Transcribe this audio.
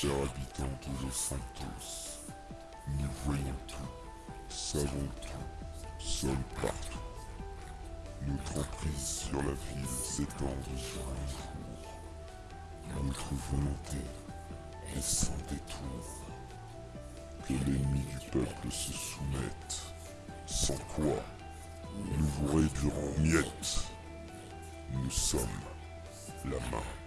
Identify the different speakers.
Speaker 1: chers habitants de Los Santos, nous voyons tout, savons tout, sommes partout. Notre emprise sur la ville s'étend de jour en jour. Notre volonté est sans détour. Que l'ennemi du peuple se soumette, sans quoi nous vous réduirons miettes. Nous sommes la main.